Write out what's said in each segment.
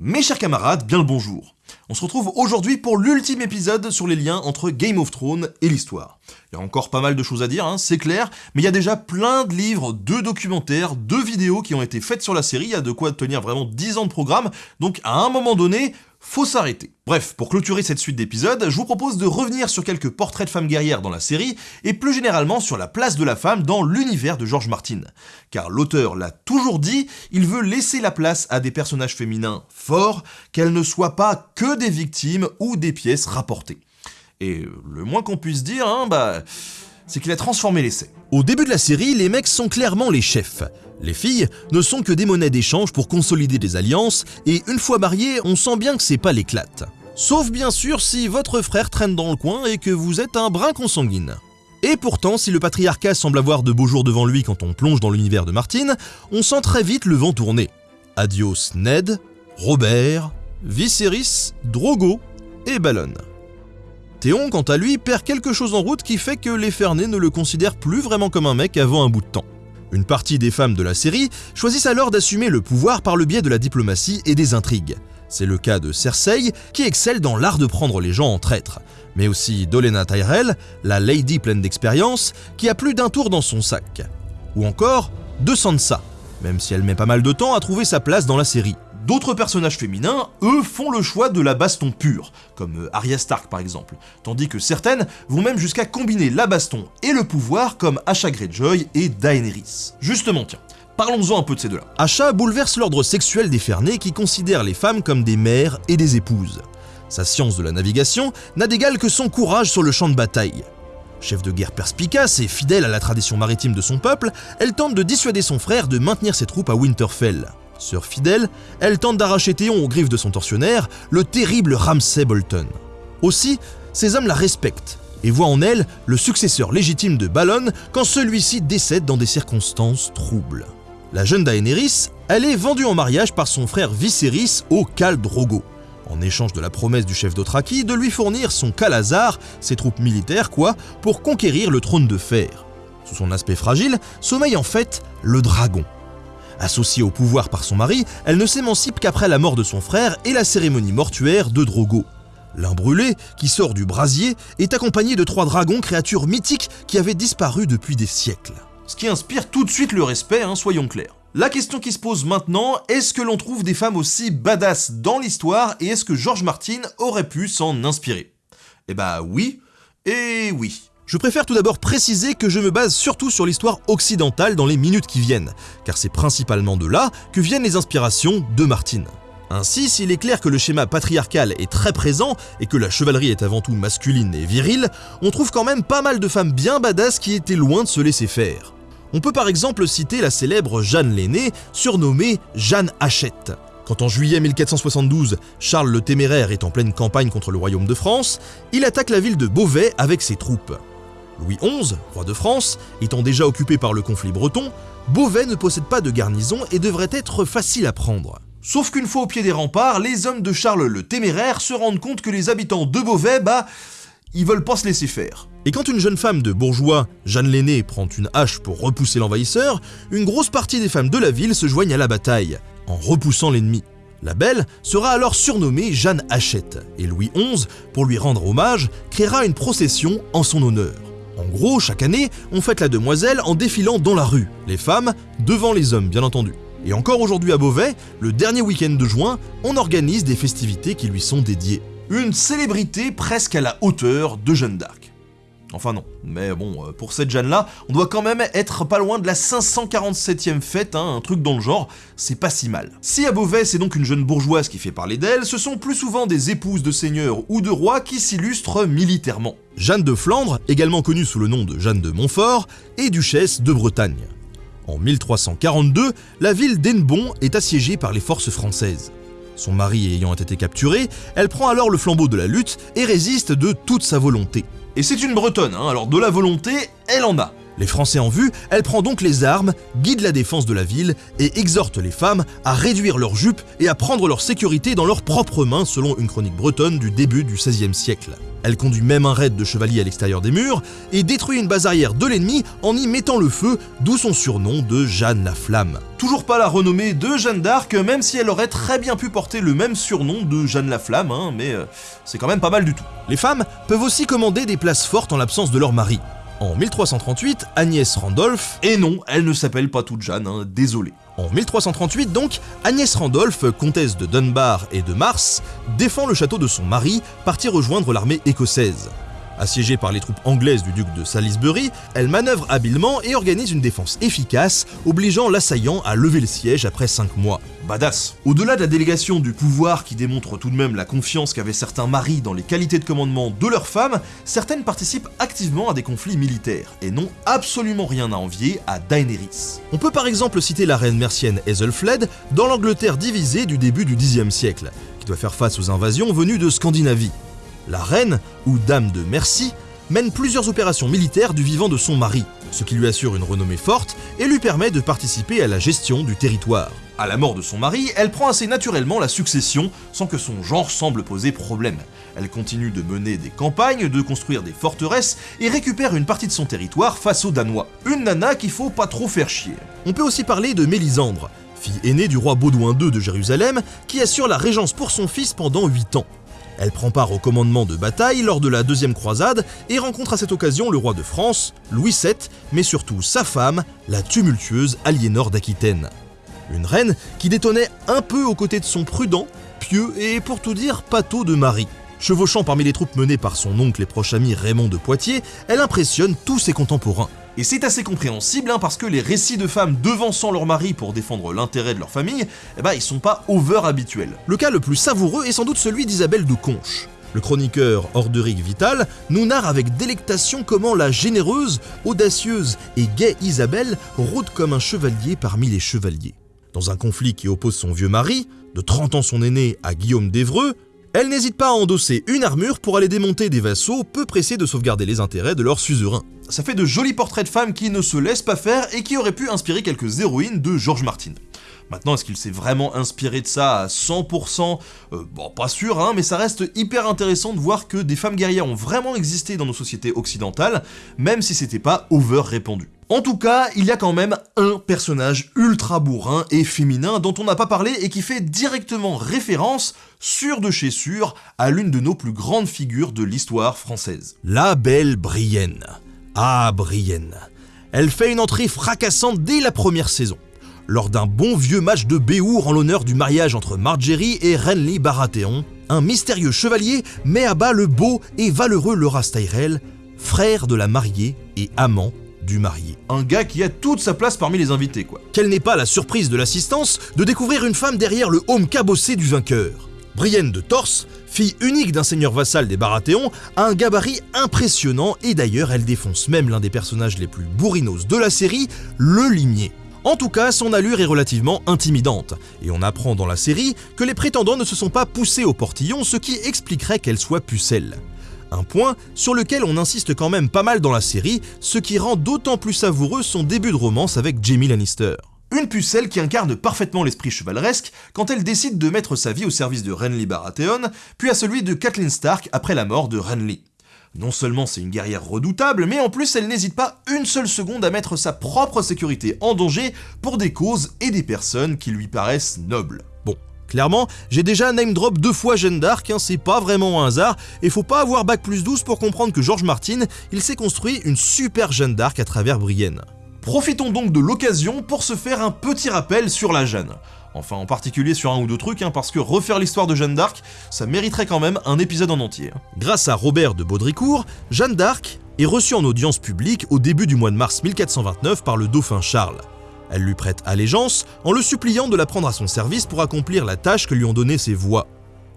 Mes chers camarades, bien le bonjour. On se retrouve aujourd'hui pour l'ultime épisode sur les liens entre Game of Thrones et l'histoire. Il y a encore pas mal de choses à dire, hein, c'est clair, mais il y a déjà plein de livres, de documentaires, de vidéos qui ont été faites sur la série, il y a de quoi tenir vraiment 10 ans de programme, donc à un moment donné, faut s'arrêter. Bref, pour clôturer cette suite d'épisodes, je vous propose de revenir sur quelques portraits de femmes guerrières dans la série, et plus généralement sur la place de la femme dans l'univers de George Martin. Car l'auteur l'a toujours dit, il veut laisser la place à des personnages féminins forts, qu'elles ne soient pas que des victimes ou des pièces rapportées. Et le moins qu'on puisse dire, hein, bah, c'est qu'il a transformé l'essai. Au début de la série, les mecs sont clairement les chefs. Les filles ne sont que des monnaies d'échange pour consolider des alliances, et une fois mariées, on sent bien que c'est pas l'éclate. Sauf bien sûr si votre frère traîne dans le coin et que vous êtes un brin consanguine. Et pourtant, si le patriarcat semble avoir de beaux jours devant lui quand on plonge dans l'univers de Martine, on sent très vite le vent tourner. Adios Ned, Robert, Viserys, Drogo et Ballon. Théon, quant à lui, perd quelque chose en route qui fait que les Fernés ne le considèrent plus vraiment comme un mec avant un bout de temps. Une partie des femmes de la série choisissent alors d'assumer le pouvoir par le biais de la diplomatie et des intrigues. C'est le cas de Cersei, qui excelle dans l'art de prendre les gens en traître, mais aussi d'Olena Tyrell, la lady pleine d'expérience, qui a plus d'un tour dans son sac. Ou encore de Sansa, même si elle met pas mal de temps à trouver sa place dans la série. D'autres personnages féminins, eux, font le choix de la baston pure, comme euh, Arya Stark par exemple, tandis que certaines vont même jusqu'à combiner la baston et le pouvoir comme Asha Greyjoy et Daenerys. Justement tiens, Parlons-en un peu de ces deux-là. Asha bouleverse l'ordre sexuel des Fernés qui considèrent les femmes comme des mères et des épouses. Sa science de la navigation n'a d'égal que son courage sur le champ de bataille. Chef de guerre perspicace et fidèle à la tradition maritime de son peuple, elle tente de dissuader son frère de maintenir ses troupes à Winterfell. Sœur fidèle, elle tente d'arracher Théon aux griffes de son tortionnaire, le terrible Ramsay Bolton. Aussi, ces hommes la respectent et voient en elle le successeur légitime de Ballon quand celui-ci décède dans des circonstances troubles. La jeune Daenerys, elle est vendue en mariage par son frère Viserys au Khal Drogo, en échange de la promesse du chef d'Othraki de lui fournir son Khalazar, ses troupes militaires quoi, pour conquérir le trône de fer. Sous son aspect fragile, sommeille en fait le dragon, Associée au pouvoir par son mari, elle ne s'émancipe qu'après la mort de son frère et la cérémonie mortuaire de Drogo. L'un brûlé, qui sort du brasier, est accompagné de trois dragons, créatures mythiques qui avaient disparu depuis des siècles. Ce qui inspire tout de suite le respect, hein, soyons clairs. La question qui se pose maintenant, est-ce que l'on trouve des femmes aussi badass dans l'histoire et est-ce que George Martin aurait pu s'en inspirer? Eh bah oui, et oui. Je préfère tout d'abord préciser que je me base surtout sur l'histoire occidentale dans les minutes qui viennent, car c'est principalement de là que viennent les inspirations de Martine. Ainsi, s'il est clair que le schéma patriarcal est très présent et que la chevalerie est avant tout masculine et virile, on trouve quand même pas mal de femmes bien badass qui étaient loin de se laisser faire. On peut par exemple citer la célèbre Jeanne l'aînée, surnommée Jeanne Hachette. Quand en juillet 1472, Charles le Téméraire est en pleine campagne contre le royaume de France, il attaque la ville de Beauvais avec ses troupes. Louis XI, roi de France, étant déjà occupé par le conflit breton, Beauvais ne possède pas de garnison et devrait être facile à prendre. Sauf qu'une fois au pied des remparts, les hommes de Charles le Téméraire se rendent compte que les habitants de Beauvais, bah, ils veulent pas se laisser faire. Et quand une jeune femme de bourgeois, Jeanne l'aînée, prend une hache pour repousser l'envahisseur, une grosse partie des femmes de la ville se joignent à la bataille, en repoussant l'ennemi. La belle sera alors surnommée Jeanne Hachette, et Louis XI, pour lui rendre hommage, créera une procession en son honneur. En gros, chaque année, on fête la demoiselle en défilant dans la rue, les femmes devant les hommes bien entendu. Et encore aujourd'hui à Beauvais, le dernier week-end de juin, on organise des festivités qui lui sont dédiées. Une célébrité presque à la hauteur de Jeanne d'Arc. Enfin non, mais bon, euh, pour cette Jeanne-là, on doit quand même être pas loin de la 547e fête, hein, un truc dans le genre, c'est pas si mal. Si à Beauvais c'est donc une jeune bourgeoise qui fait parler d'elle, ce sont plus souvent des épouses de seigneurs ou de rois qui s'illustrent militairement. Jeanne de Flandre, également connue sous le nom de Jeanne de Montfort, est duchesse de Bretagne. En 1342, la ville d'Hennebon est assiégée par les forces françaises. Son mari ayant été capturé, elle prend alors le flambeau de la lutte et résiste de toute sa volonté. Et c'est une bretonne, hein, alors de la volonté, elle en a. Les Français en vue, elle prend donc les armes, guide la défense de la ville et exhorte les femmes à réduire leurs jupes et à prendre leur sécurité dans leurs propres mains selon une chronique bretonne du début du XVIe siècle. Elle conduit même un raid de chevaliers à l'extérieur des murs et détruit une base arrière de l'ennemi en y mettant le feu, d'où son surnom de Jeanne la Flamme. Toujours pas la renommée de Jeanne d'Arc, même si elle aurait très bien pu porter le même surnom de Jeanne la Flamme, hein, mais euh, c'est quand même pas mal du tout. Les femmes peuvent aussi commander des places fortes en l'absence de leur mari. En 1338, Agnès Randolph, et non, elle ne s'appelle pas toute Jeanne, hein, désolé. En 1338 donc, Agnès Randolph, comtesse de Dunbar et de Mars, défend le château de son mari, parti rejoindre l'armée écossaise. Assiégée par les troupes anglaises du duc de Salisbury, elle manœuvre habilement et organise une défense efficace, obligeant l'assaillant à lever le siège après 5 mois. Badass Au-delà de la délégation du pouvoir qui démontre tout de même la confiance qu'avaient certains maris dans les qualités de commandement de leurs femmes, certaines participent activement à des conflits militaires, et n'ont absolument rien à envier à Daenerys. On peut par exemple citer la reine mercienne Ethelfled dans l'Angleterre divisée du début du Xe siècle, qui doit faire face aux invasions venues de Scandinavie. La reine, ou dame de Merci, mène plusieurs opérations militaires du vivant de son mari, ce qui lui assure une renommée forte et lui permet de participer à la gestion du territoire. À la mort de son mari, elle prend assez naturellement la succession sans que son genre semble poser problème. Elle continue de mener des campagnes, de construire des forteresses et récupère une partie de son territoire face aux Danois. Une nana qu'il faut pas trop faire chier. On peut aussi parler de Mélisandre, fille aînée du roi Baudouin II de Jérusalem, qui assure la régence pour son fils pendant 8 ans. Elle prend part au commandement de bataille lors de la deuxième croisade et rencontre à cette occasion le roi de France, Louis VII, mais surtout sa femme, la tumultueuse Aliénor d'Aquitaine. Une reine qui détonnait un peu aux côtés de son prudent, pieux et pour tout dire pâteau de mari. Chevauchant parmi les troupes menées par son oncle et proche ami Raymond de Poitiers, elle impressionne tous ses contemporains. Et c'est assez compréhensible hein, parce que les récits de femmes devançant leur mari pour défendre l'intérêt de leur famille, eh ben, ils sont pas over habituels. Le cas le plus savoureux est sans doute celui d'Isabelle de Conche. Le chroniqueur Orderic Vital nous narre avec délectation comment la généreuse, audacieuse et gaie Isabelle rôde comme un chevalier parmi les chevaliers. Dans un conflit qui oppose son vieux mari, de 30 ans son aîné, à Guillaume d'Evreux, elle n'hésite pas à endosser une armure pour aller démonter des vassaux peu pressés de sauvegarder les intérêts de leur suzerain. Ça fait de jolis portraits de femmes qui ne se laissent pas faire et qui auraient pu inspirer quelques héroïnes de George Martin. Maintenant, est-ce qu'il s'est vraiment inspiré de ça à 100% euh, Bon, pas sûr, hein, mais ça reste hyper intéressant de voir que des femmes guerrières ont vraiment existé dans nos sociétés occidentales, même si c'était pas over répandu. En tout cas, il y a quand même un personnage ultra bourrin et féminin dont on n'a pas parlé et qui fait directement référence, sûr de chez sûr, à l'une de nos plus grandes figures de l'histoire française. La belle Brienne. Ah, Brienne. Elle fait une entrée fracassante dès la première saison lors d'un bon vieux match de Béour en l'honneur du mariage entre Margery et Renly Baratheon, un mystérieux chevalier met à bas le beau et valeureux Loras Tyrell, frère de la mariée et amant du marié. Un gars qui a toute sa place parmi les invités, quoi. Quelle n'est pas la surprise de l'assistance de découvrir une femme derrière le home cabossé du vainqueur. Brienne de Torse, fille unique d'un seigneur vassal des Baratheons, a un gabarit impressionnant et d'ailleurs elle défonce même l'un des personnages les plus bourrinos de la série, le limier. En tout cas, son allure est relativement intimidante, et on apprend dans la série que les prétendants ne se sont pas poussés au portillon, ce qui expliquerait qu'elle soit pucelle. Un point sur lequel on insiste quand même pas mal dans la série, ce qui rend d'autant plus savoureux son début de romance avec Jamie Lannister. Une pucelle qui incarne parfaitement l'esprit chevaleresque quand elle décide de mettre sa vie au service de Renly Baratheon, puis à celui de Catelyn Stark après la mort de Renly. Non seulement c'est une guerrière redoutable, mais en plus elle n'hésite pas une seule seconde à mettre sa propre sécurité en danger pour des causes et des personnes qui lui paraissent nobles. Bon, clairement, j'ai déjà name drop deux fois Jeanne d'Arc, hein, c'est pas vraiment un hasard, et faut pas avoir bac plus 12 pour comprendre que George Martin, il s'est construit une super Jeanne d'Arc à travers Brienne. Profitons donc de l'occasion pour se faire un petit rappel sur la Jeanne. Enfin, en particulier sur un ou deux trucs, hein, parce que refaire l'histoire de Jeanne d'Arc, ça mériterait quand même un épisode en entier. Grâce à Robert de Baudricourt, Jeanne d'Arc est reçue en audience publique au début du mois de mars 1429 par le dauphin Charles. Elle lui prête allégeance en le suppliant de la prendre à son service pour accomplir la tâche que lui ont donnée ses voix.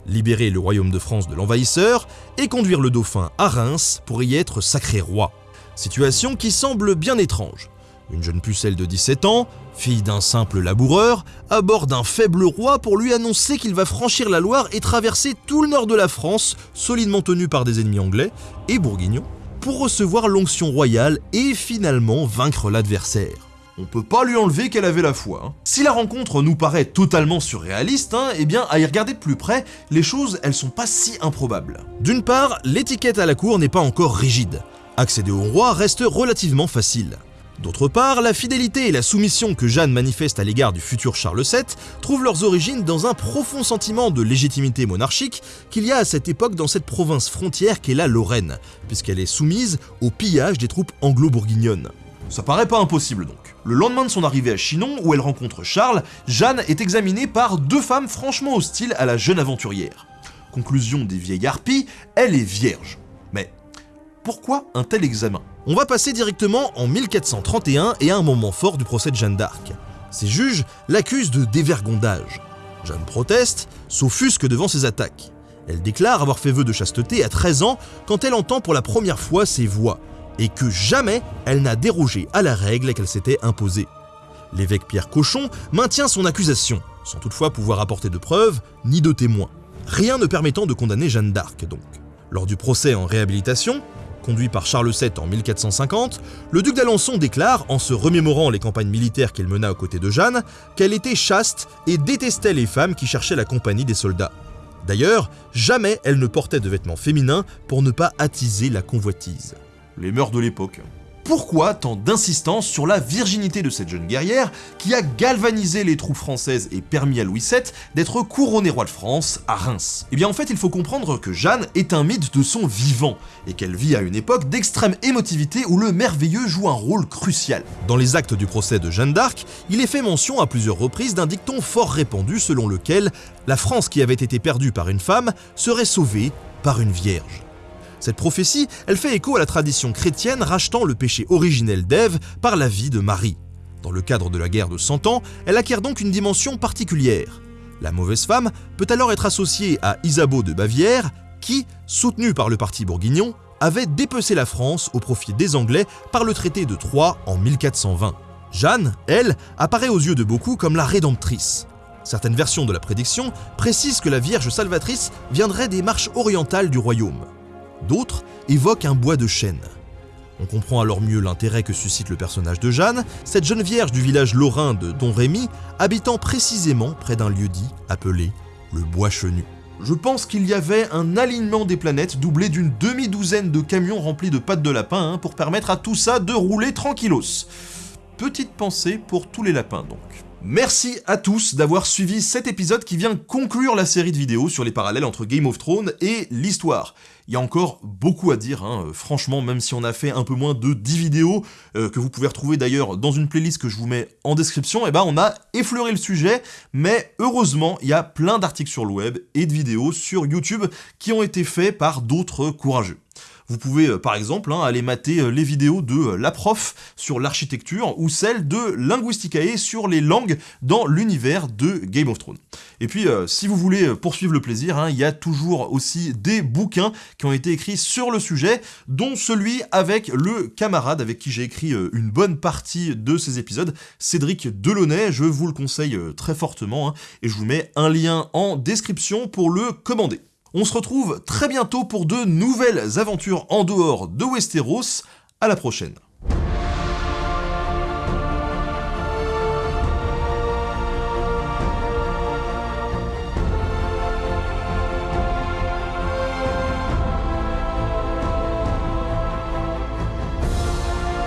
Libérer le royaume de France de l'envahisseur et conduire le dauphin à Reims pour y être sacré roi. Situation qui semble bien étrange. Une jeune pucelle de 17 ans, fille d'un simple laboureur, aborde un faible roi pour lui annoncer qu'il va franchir la Loire et traverser tout le nord de la France, solidement tenu par des ennemis anglais et bourguignons, pour recevoir l'onction royale et finalement vaincre l'adversaire. On peut pas lui enlever qu'elle avait la foi. Hein. Si la rencontre nous paraît totalement surréaliste, hein, eh bien à y regarder de plus près, les choses elles sont pas si improbables. D'une part, l'étiquette à la cour n'est pas encore rigide. Accéder au roi reste relativement facile. D'autre part, la fidélité et la soumission que Jeanne manifeste à l'égard du futur Charles VII trouvent leurs origines dans un profond sentiment de légitimité monarchique qu'il y a à cette époque dans cette province frontière qu'est la Lorraine, puisqu'elle est soumise au pillage des troupes anglo-bourguignonnes. Ça paraît pas impossible donc. Le lendemain de son arrivée à Chinon, où elle rencontre Charles, Jeanne est examinée par deux femmes franchement hostiles à la jeune aventurière. Conclusion des vieilles harpies, elle est vierge. Mais pourquoi un tel examen? On va passer directement en 1431 et à un moment fort du procès de Jeanne d'Arc. Ses juges l'accusent de dévergondage. Jeanne proteste, s'offusque devant ses attaques. Elle déclare avoir fait vœu de chasteté à 13 ans quand elle entend pour la première fois ses voix, et que jamais elle n'a dérogé à la règle qu'elle s'était imposée. L'évêque Pierre Cochon maintient son accusation, sans toutefois pouvoir apporter de preuves ni de témoins. Rien ne permettant de condamner Jeanne d'Arc donc. Lors du procès en réhabilitation, conduit par Charles VII en 1450, le duc d'Alençon déclare, en se remémorant les campagnes militaires qu'il mena aux côtés de Jeanne, qu'elle était chaste et détestait les femmes qui cherchaient la compagnie des soldats. D'ailleurs, jamais elle ne portait de vêtements féminins pour ne pas attiser la convoitise les mœurs de l'époque. Pourquoi tant d'insistance sur la virginité de cette jeune guerrière qui a galvanisé les troupes françaises et permis à Louis VII d'être couronné roi de France à Reims Eh bien en fait il faut comprendre que Jeanne est un mythe de son vivant et qu'elle vit à une époque d'extrême émotivité où le merveilleux joue un rôle crucial. Dans les actes du procès de Jeanne d'Arc, il est fait mention à plusieurs reprises d'un dicton fort répandu selon lequel la France qui avait été perdue par une femme serait sauvée par une vierge. Cette prophétie, elle fait écho à la tradition chrétienne rachetant le péché originel d'Ève par la vie de Marie. Dans le cadre de la guerre de Cent Ans, elle acquiert donc une dimension particulière. La mauvaise femme peut alors être associée à Isabeau de Bavière, qui, soutenue par le parti bourguignon, avait dépecé la France au profit des Anglais par le traité de Troyes en 1420. Jeanne, elle, apparaît aux yeux de beaucoup comme la rédemptrice. Certaines versions de la prédiction précisent que la Vierge salvatrice viendrait des marches orientales du royaume. D'autres évoquent un bois de chêne. On comprend alors mieux l'intérêt que suscite le personnage de Jeanne, cette jeune vierge du village lorrain de Don Rémy, habitant précisément près d'un lieu-dit appelé le Bois Chenu. Je pense qu'il y avait un alignement des planètes doublé d'une demi-douzaine de camions remplis de pâtes de lapin hein, pour permettre à tout ça de rouler tranquillos. Petite pensée pour tous les lapins donc. Merci à tous d'avoir suivi cet épisode qui vient conclure la série de vidéos sur les parallèles entre Game of Thrones et l'histoire. Il y a encore beaucoup à dire, hein. franchement, même si on a fait un peu moins de 10 vidéos, euh, que vous pouvez retrouver d'ailleurs dans une playlist que je vous mets en description, et eh ben on a effleuré le sujet, mais heureusement, il y a plein d'articles sur le web et de vidéos sur YouTube qui ont été faits par d'autres courageux. Vous pouvez euh, par exemple hein, aller mater euh, les vidéos de euh, la prof sur l'architecture ou celle de Linguisticae sur les langues dans l'univers de Game of Thrones. Et puis si vous voulez poursuivre le plaisir, hein, il y a toujours aussi des bouquins qui ont été écrits sur le sujet, dont celui avec le camarade avec qui j'ai écrit une bonne partie de ces épisodes, Cédric Delaunay, je vous le conseille très fortement, hein, et je vous mets un lien en description pour le commander. On se retrouve très bientôt pour de nouvelles aventures en dehors de Westeros. À la prochaine.